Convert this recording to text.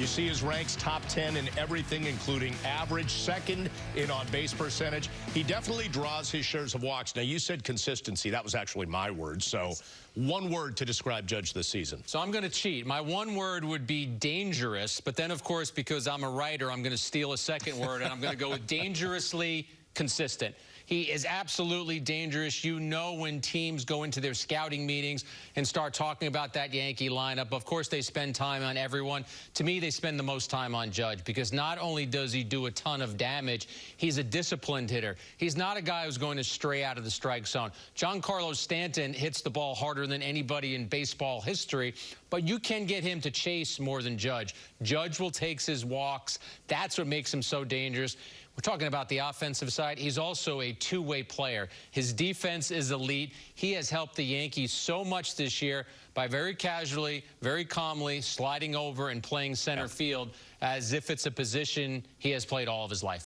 You see his ranks top 10 in everything, including average, second in on base percentage. He definitely draws his shares of walks. Now, you said consistency. That was actually my word. So, one word to describe Judge this season. So, I'm going to cheat. My one word would be dangerous. But then, of course, because I'm a writer, I'm going to steal a second word, and I'm going to go with dangerously consistent. He is absolutely dangerous. You know when teams go into their scouting meetings and start talking about that Yankee lineup. Of course, they spend time on everyone. To me, they spend the most time on Judge because not only does he do a ton of damage, he's a disciplined hitter. He's not a guy who's going to stray out of the strike zone. Giancarlo Stanton hits the ball harder than anybody in baseball history, but you can get him to chase more than Judge. Judge will take his walks. That's what makes him so dangerous. We're talking about the offensive side. He's also a two-way player. His defense is elite. He has helped the Yankees so much this year by very casually, very calmly sliding over and playing center field as if it's a position he has played all of his life.